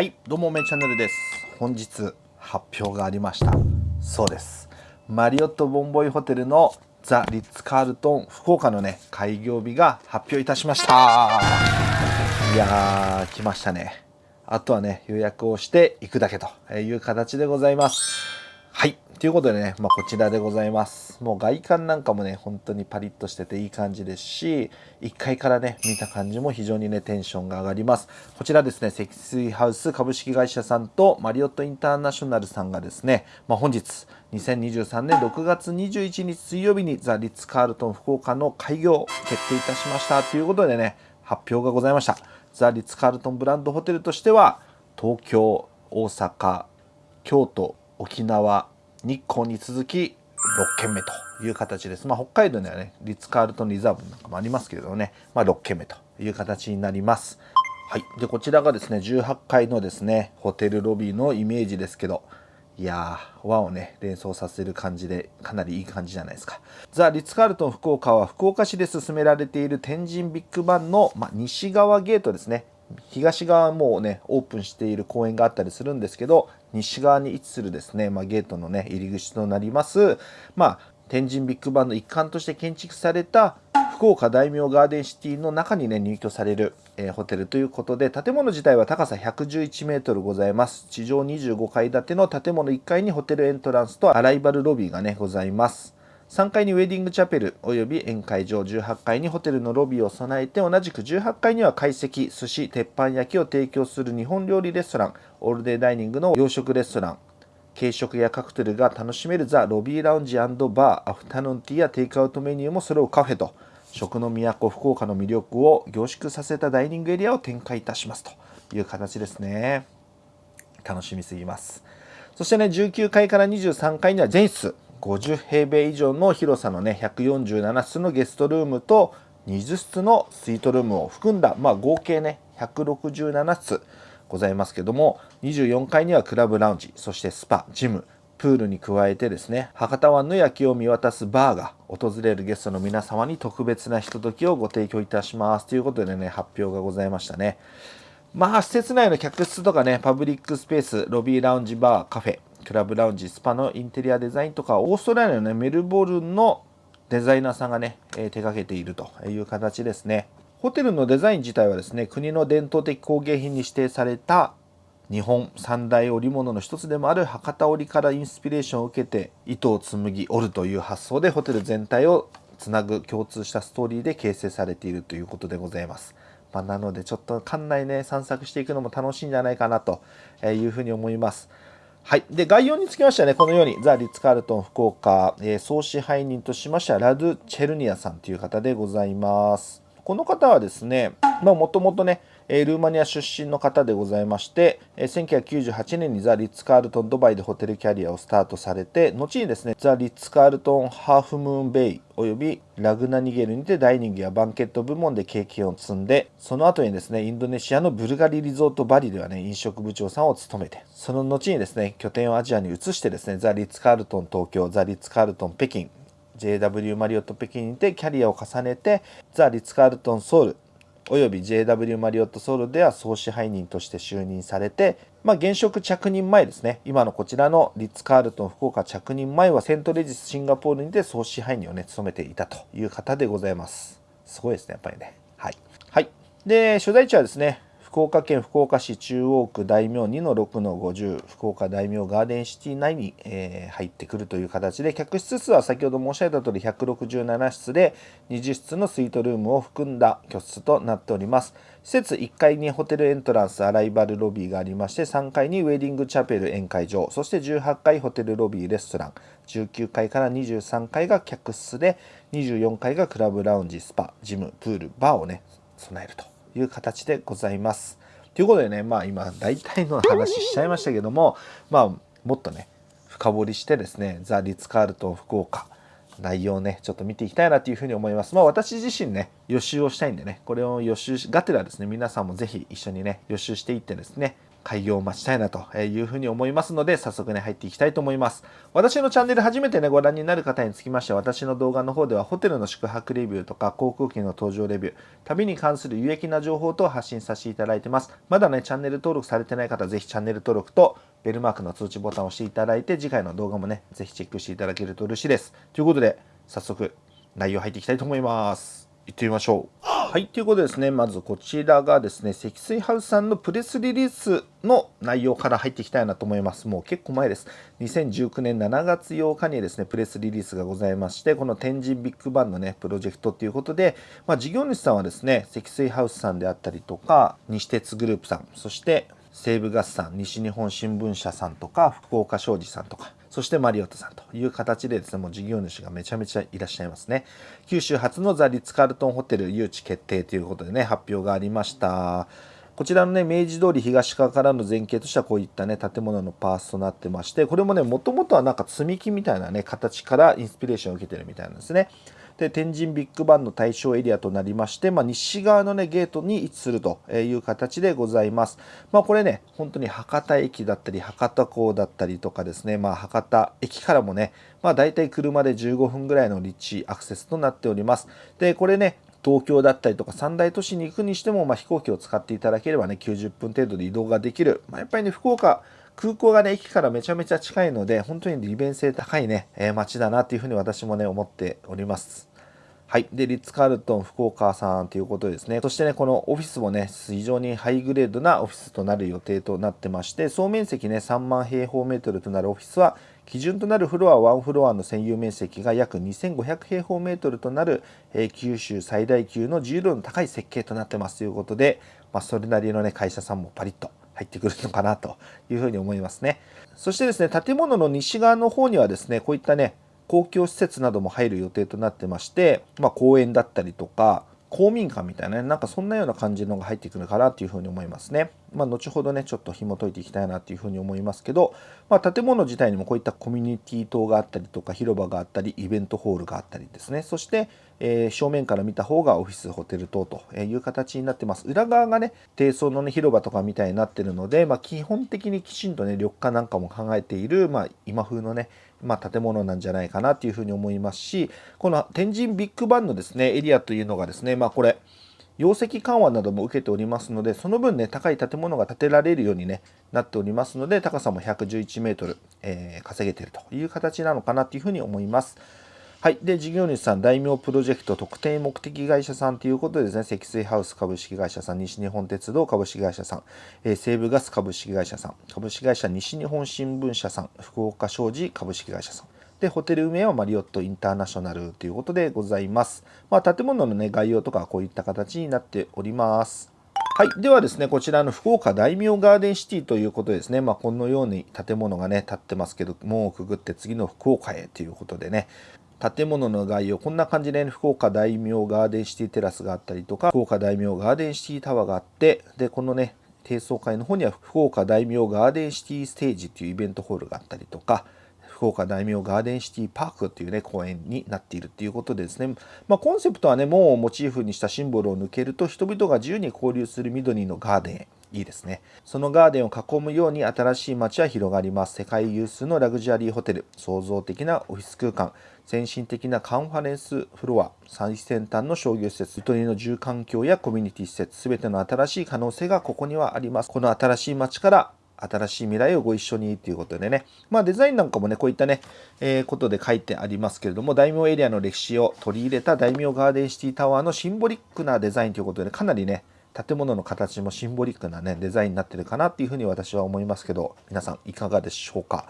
はいどうもめチャンネルです。本日発表がありました。そうです。マリオットボンボイホテルのザ・リッツ・カールトン福岡のね開業日が発表いたしました。いやー来ましたね。あとはね予約をしていくだけという形でございます。ということでね、まあ、こちらでございます。もう外観なんかもね、本当にパリッとしてていい感じですし、1階からね、見た感じも非常にね、テンションが上がります。こちらですね、積水ハウス株式会社さんとマリオットインターナショナルさんがですね、まあ、本日、2023年6月21日水曜日にザ・リッツ・カールトン福岡の開業決定いたしましたということでね、発表がございました。ザ・リッツ・カールトンブランドホテルとしては、東京、大阪、京都、沖縄、日光に続き6軒目という形です。まあ、北海道にはね、リッツ・カールトン・リザーブなんかもありますけれどもね、まあ、6軒目という形になります。はい。で、こちらがですね、18階のですね、ホテルロビーのイメージですけど、いやー、和をね、連想させる感じで、かなりいい感じじゃないですか。ザ・リッツ・カールトン福岡は、福岡市で進められている天神ビッグバンの、まあ、西側ゲートですね。東側もうね、オープンしている公園があったりするんですけど、西側に位置するですね、まあ、ゲートのね、入り口となります、まあ、天神ビッグバンの一環として建築された福岡大名ガーデンシティの中にね入居される、えー、ホテルということで建物自体は高さ111メートルございます。地上25階建ての建物1階にホテルエントランスとアライバルロビーがねございます。3階にウェディングチャペルおよび宴会場18階にホテルのロビーを備えて同じく18階には懐石寿司鉄板焼きを提供する日本料理レストランオールデイダイニングの洋食レストラン。軽食やカクテルが楽しめるザ・ロビーラウンジバーアフタヌーンティーやテイクアウトメニューも揃うカフェと食の都福岡の魅力を凝縮させたダイニングエリアを展開いたしますという形ですね。楽しみすぎます。そしてね19階から23階には全室50平米以上の広さのね147室のゲストルームと20室のスイートルームを含んだ、まあ、合計ね167室ございますけども24階にはクラブラウンジそしてスパジムプールに加えてですね博多湾の夜景を見渡すバーが訪れるゲストの皆様に特別なひとときをご提供いたします。ということでね発表がございましたね。まあ施設内の客室とかねパブリックスペースロビーラウンジバーカフェクラブラウンジ、スパのインテリアデザインとか、オーストラリアの、ね、メルボルンのデザイナーさんがね、えー、手掛けているという形ですね。ホテルのデザイン自体はですね、国の伝統的工芸品に指定された日本三大織物の一つでもある博多織からインスピレーションを受けて糸を紡ぎ織るという発想でホテル全体をつなぐ共通したストーリーで形成されているということでございます。まあ、なのでちょっと館内ね散策していくのも楽しいんじゃないかなというふうに思います。はい。で、概要につきましてはね、このように、ザ・リッツ・カールトン福岡、えー、総支配人としましては、ラドゥ・チェルニアさんという方でございます。この方はですね、まあ、もともとね、えルーマニア出身の方でございまして、え1998年にザ・リッツ・カールトン・ドバイでホテルキャリアをスタートされて、後にですね、ザ・リッツ・カールトン・ハーフムーン・ベイおよびラグナニゲルにてダイニングやバンケット部門で経験を積んで、その後にですね、インドネシアのブルガリリゾートバリではね、飲食部長さんを務めて、その後にですね、拠点をアジアに移してですね、ザ・リッツ・カールトン東京、ザ・リッツ・カールトン北京、JW マリオット北京にてキャリアを重ねて、ザ・リッツ・カールトンソウル、および JW マリオットソウルでは総支配人として就任されて、まあ、現職着任前ですね、今のこちらのリッツ・カールトン福岡着任前はセントレジスシンガポールにて総支配人をね、務めていたという方でございます。すごいですね、やっぱりね。はい。はい。で、所在地はですね、福岡県福岡市中央区大名2の6の50福岡大名ガーデンシティ内に、えー、入ってくるという形で客室数は先ほど申し上げた通り167室で20室のスイートルームを含んだ居室となっております。施設1階にホテルエントランスアライバルロビーがありまして3階にウェディングチャペル宴会場そして18階ホテルロビーレストラン19階から23階が客室で24階がクラブラウンジスパジムプールバーをね備えると。いう形でございます。ということでね、まあ今大体の話しちゃいましたけども、まあもっとね、深掘りしてですね、ザ・リッツ・カールトン福岡、内容をね、ちょっと見ていきたいなというふうに思います。まあ私自身ね、予習をしたいんでね、これを予習しがてらですね、皆さんもぜひ一緒にね、予習していってですね、開業を待ちたいなというふうに思いますので、早速ね、入っていきたいと思います。私のチャンネル初めてね、ご覧になる方につきましては、私の動画の方では、ホテルの宿泊レビューとか、航空機の搭乗レビュー、旅に関する有益な情報等を発信させていただいてます。まだね、チャンネル登録されてない方、ぜひチャンネル登録と、ベルマークの通知ボタンを押していただいて、次回の動画もね、ぜひチェックしていただけると嬉しいです。ということで、早速、内容入っていきたいと思います。行ってみましょう。はい、ということでですね、まずこちらがですね、積水ハウスさんのプレスリリースの内容から入っていきたいなと思います。もう結構前です。2019年7月8日にですね、プレスリリースがございまして、この天神ビッグバンのね、プロジェクトということで、まあ、事業主さんはですね、積水ハウスさんであったりとか、西鉄グループさん、そして西武ガスさん、西日本新聞社さんとか、福岡商事さんとか、そしてマリオットさんという形でですね、もう事業主がめちゃめちゃいらっしゃいますね。九州初のザ・リッツ・カールトンホテル誘致決定ということでね、発表がありました。こちらのね、明治通り東側からの前景としてはこういったね、建物のパースとなってまして、これもね、もともとはなんか積み木みたいなね、形からインスピレーションを受けてるみたいなんですね。で天神ビッグバンの対象エリアとなりまして、まあ、西側の、ね、ゲートに位置するという形でございます。まあ、これね、本当に博多駅だったり、博多港だったりとかですね、まあ、博多駅からもね、まあ、大体車で15分ぐらいの立地アクセスとなっております。で、これね、東京だったりとか三大都市に行くにしても、まあ、飛行機を使っていただければね、90分程度で移動ができる。まあ、やっぱりね、福岡、空港がね、駅からめちゃめちゃ近いので、本当に利便性高いね、えー、街だなっていうふうに私もね、思っております。はい。で、リッツ・カールトン福岡さんということですね。そしてね、このオフィスもね、非常にハイグレードなオフィスとなる予定となってまして、総面積ね、3万平方メートルとなるオフィスは、基準となるフロア1フロアの占有面積が約2500平方メートルとなる、えー、九州最大級の自由度の高い設計となってますということで、まあ、それなりのね、会社さんもパリッと入ってくるのかなというふうに思いますね。そしてですね、建物の西側の方にはですね、こういったね、公共施設なども入る予定となってまして、まあ、公園だったりとか公民館みたいなねなんかそんなような感じのが入ってくるかなというふうに思いますね。まあ、後ほどねちょっと紐解いていきたいなというふうに思いますけど、まあ、建物自体にもこういったコミュニティ棟があったりとか広場があったりイベントホールがあったりですねそして、えー、正面から見た方がオフィスホテル棟という形になってます裏側がね低層の、ね、広場とかみたいになってるので、まあ、基本的にきちんとね緑化なんかも考えている、まあ、今風のねまあ、建物なんじゃないかなというふうに思いますしこの天神ビッグバンのですねエリアというのがですねまあこれ容積緩和なども受けておりますのでその分ね高い建物が建てられるように、ね、なっておりますので高さも111メートル、えー、稼げているという形なのかなというふうに思います。はい。で、事業主さん、大名プロジェクト特定目的会社さんということでですね、積水ハウス株式会社さん、西日本鉄道株式会社さん、えー、西部ガス株式会社さん、株式会社西日本新聞社さん、福岡商事株式会社さん、で、ホテル名はマリオットインターナショナルということでございます。まあ、建物の、ね、概要とかはこういった形になっております。はい。ではですね、こちらの福岡大名ガーデンシティということですね。まあ、このように建物がね、建ってますけど、門をくぐって次の福岡へということでね、建物の概要、こんな感じで、ね、福岡大名ガーデンシティテラスがあったりとか、福岡大名ガーデンシティタワーがあって、で、このね、低層階の方には福岡大名ガーデンシティステージっていうイベントホールがあったりとか、福岡大名ガーデンシティパークっていうね、公園になっているっていうことでですね、まあ、コンセプトはね、門をモチーフにしたシンボルを抜けると、人々が自由に交流する緑のガーデン。いいですね。そのガーデンを囲むように新しい街は広がります。世界有数のラグジュアリーホテル、創造的なオフィス空間、先進的なカンファレンスフロア、最先端の商業施設、ゆとりの住環境やコミュニティ施設、すべての新しい可能性がここにはあります。この新しい街から新しい未来をご一緒にということでね、まあデザインなんかもね、こういったね、えー、ことで書いてありますけれども、大名エリアの歴史を取り入れた大名ガーデンシティタワーのシンボリックなデザインということで、ね、かなりね、建物の形もシンボリックなね、デザインになってるかなっていうふうに私は思いますけど、皆さんいかがでしょうか？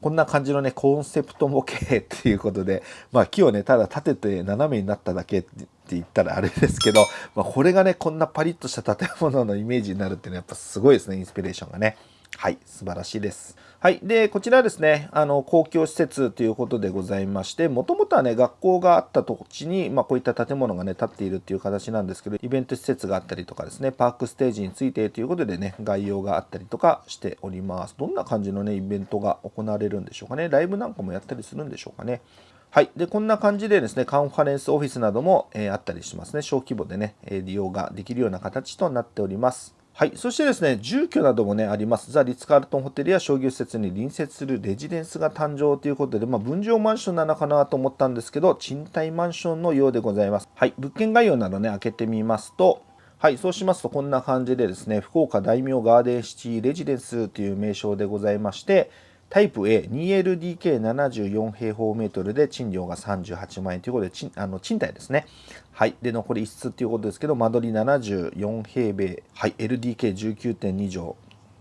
こんな感じのね、コンセプト模型っていうことで、まあ木をね、ただ立てて斜めになっただけって言ったらあれですけど、まあこれがね、こんなパリッとした建物のイメージになるっていうのはやっぱすごいですね、インスピレーションがね。はい、素晴らしいです。はい。で、こちらですね、あの、公共施設ということでございまして、もともとはね、学校があった土地に、まあ、こういった建物がね、建っているっていう形なんですけど、イベント施設があったりとかですね、パークステージについてということでね、概要があったりとかしております。どんな感じのね、イベントが行われるんでしょうかね。ライブなんかもやったりするんでしょうかね。はい。で、こんな感じでですね、カンファレンスオフィスなども、えー、あったりしますね。小規模でね、利用ができるような形となっております。はい、そしてですね、住居などもね、あります。ザ・リッツ・カールトンホテルや商業施設に隣接するレジデンスが誕生ということで、まあ、分譲マンションなのかなと思ったんですけど、賃貸マンションのようでございます。はい、物件概要などね、開けてみますと、はい、そうしますとこんな感じでですね、福岡大名ガーデンシティレジデンスという名称でございまして、タイプ A、2LDK74 平方メートルで賃料が38万円ということで、賃あの賃貸ですね。はい。で、残り1室ということですけど、間取り74平米、はい、LDK19.2 畳、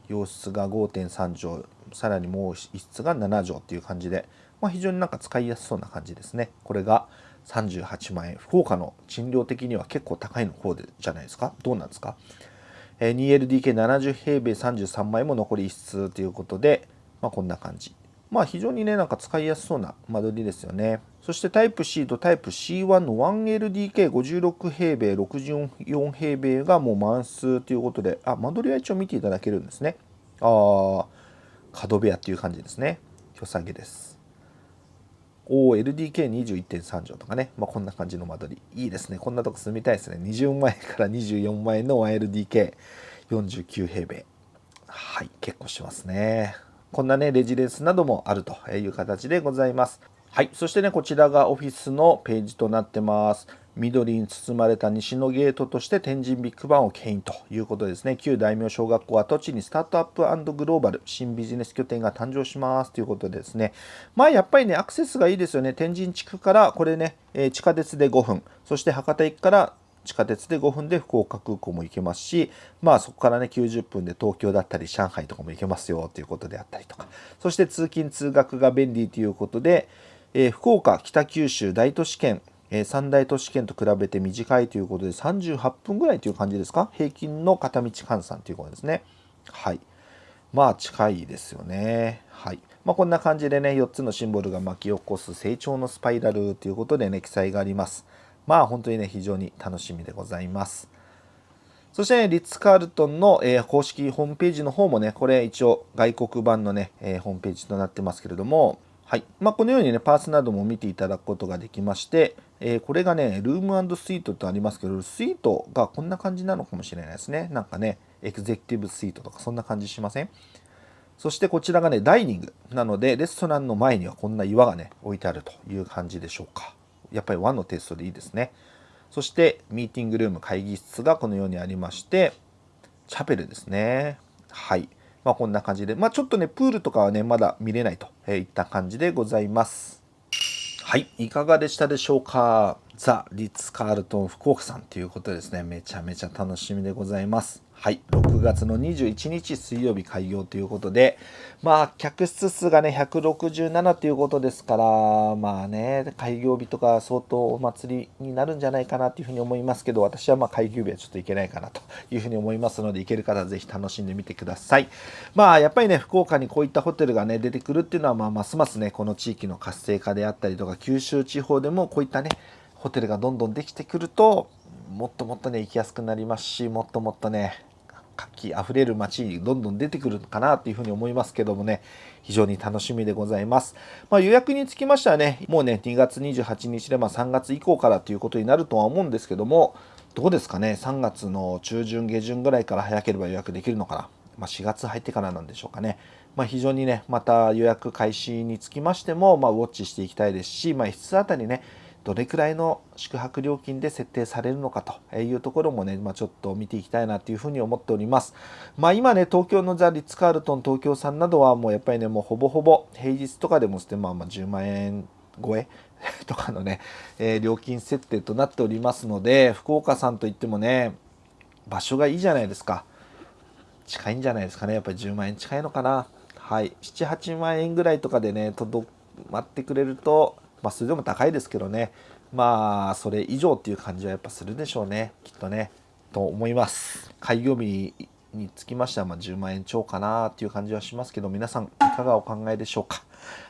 洋室が5.3畳、さらにもう1室が7畳という感じで、まあ、非常になんか使いやすそうな感じですね。これが38万円。福岡の賃料的には結構高いの方でじゃないですか？どうなんですか？2LDK70 平米33万円も残り1室ということで、まあ、こんな感じ。まあ非常にね、なんか使いやすそうな間取りですよね。そしてタイプ C とタイプ C1 の 1LDK56 平米、64平米がもう満数ということで、あ、間取りは一応見ていただけるんですね。あ角部屋っていう感じですね。良さげです。おお、LDK21.3 畳とかね。まあ、こんな感じの間取り。いいですね。こんなとこ住みたいですね。20万円から24万円の 1LDK49 平米。はい、結構しますね。こんなね、レジデンスなどもあるという形でございます。はい。そしてね、こちらがオフィスのページとなってます。緑に包まれた西のゲートとして天神ビッグバンを牽引ということですね。旧大名小学校跡地にスタートアップグローバル新ビジネス拠点が誕生しますということでですね。まあやっぱりね、アクセスがいいですよね。天神地区からこれね、え地下鉄で5分、そして博多駅から地下鉄で5分で福岡空港も行けますし、まあそこからね、90分で東京だったり上海とかも行けますよということであったりとか、そして通勤通学が便利ということで、えー、福岡、北九州大都市圏、え、三大都市圏と比べて短いということで38分ぐらいという感じですか？平均の片道換算ということですね。はい。まあ近いですよね。はい。まあこんな感じでね、4つのシンボルが巻き起こす成長のスパイラルということでね、記載があります。まあ本当にね、非常に楽しみでございます。そしてね、リッツ・カールトンの、えー、公式ホームページの方もね、これ一応外国版のね、えー、ホームページとなってますけれども、はい。まあ、このようにね、パーツなども見ていただくことができまして、えー、これがね、ルームスイートとありますけど、スイートがこんな感じなのかもしれないですね。なんかね、エグゼクティブスイートとかそんな感じしません？そしてこちらがね、ダイニングなので、レストランの前にはこんな岩がね、置いてあるという感じでしょうか。やっぱり和のテストでいいですね。そしてミーティングルーム会議室がこのようにありましてチャペルですね。はい。まあこんな感じで。まあちょっとねプールとかはねまだ見れないといった感じでございます。はい。いかがでしたでしょうか？ザ・リッツ・カールトン福岡さんということですね。めちゃめちゃ楽しみでございます。はい、6月の21日水曜日開業ということで、まあ、客室数がね、167ということですから、まあね、開業日とか相当お祭りになるんじゃないかなというふうに思いますけど、私はまあ開業日はちょっといけないかなというふうに思いますので、行ける方はぜひ楽しんでみてください。まあ、やっぱりね、福岡にこういったホテルがね、出てくるっていうのは、まあ、ますますね、この地域の活性化であったりとか、九州地方でもこういったね、ホテルがどんどんできてくると、もっともっとね、行きやすくなりますし、もっともっとね、活気あふれる街にどんどん出てくるかなというふうに思いますけどもね、非常に楽しみでございます。まあ、予約につきましてはね、もうね、2月28日でま3月以降からということになるとは思うんですけども、どうですかね、3月の中旬、下旬ぐらいから早ければ予約できるのかな？まあ、4月入ってからなんでしょうかね。まあ、非常にね、また予約開始につきましても、まあ、ウォッチしていきたいですし、まあ、1室あたりね、どれくらいの宿泊料金で設定されるのかというところもね、まあ、ちょっと見ていきたいなというふうに思っております。まあ、今ね、東京のザ・リッツ・カールトン東京さんなどはもうやっぱりね、もうほぼほぼ平日とかでもして、まあ、まあ10万円超え とかのね、えー、料金設定となっておりますので、福岡さんといってもね、場所がいいじゃないですか。近いんじゃないですかね。やっぱり10万円近いのかな。はい。7、8万円ぐらいとかでね、とどまってくれると、まあ、それでも高いですけどね、まあ、それ以上っていう感じはやっぱするでしょうね、きっとね、と思います。開業日につきましては、まあ10万円超かなっていう感じはしますけど、皆さんいかがお考えでしょうか？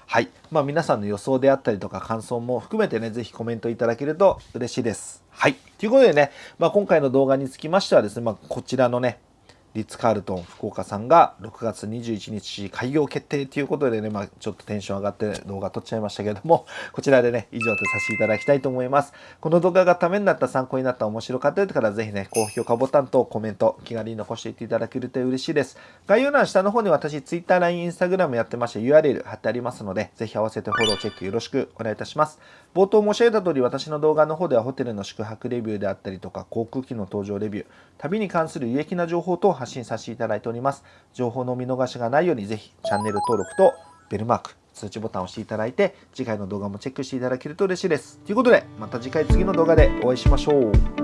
はい。まあ、皆さんの予想であったりとか感想も含めてね、ぜひコメントいただけると嬉しいです。はい。ということでね、まあ、今回の動画につきましてはですね、まあ、こちらのね、リッツ・カールトン福岡さんが6月21日開業決定ということでね、まあ、ちょっとテンション上がって動画撮っちゃいましたけども、こちらでね、以上とさせていただきたいと思います。この動画がためになった、参考になった、面白かった方ぜひね、高評価ボタンとコメント、気軽に残していっていただけると嬉しいです。概要欄下の方に私、Twitter、LINE、Instagram やってまして URL 貼ってありますので、ぜひ合わせてフォロー、チェックよろしくお願いいたします。冒頭申し上げた通り、私の動画の方ではホテルの宿泊レビューであったりとか、航空機の搭乗レビュー、旅に関する有益な情報等を発信させていただいております。情報の見逃しがないように、ぜひチャンネル登録とベルマーク、通知ボタンを押していただいて、次回の動画もチェックしていただけると嬉しいです。ということで、また次回次の動画でお会いしましょう。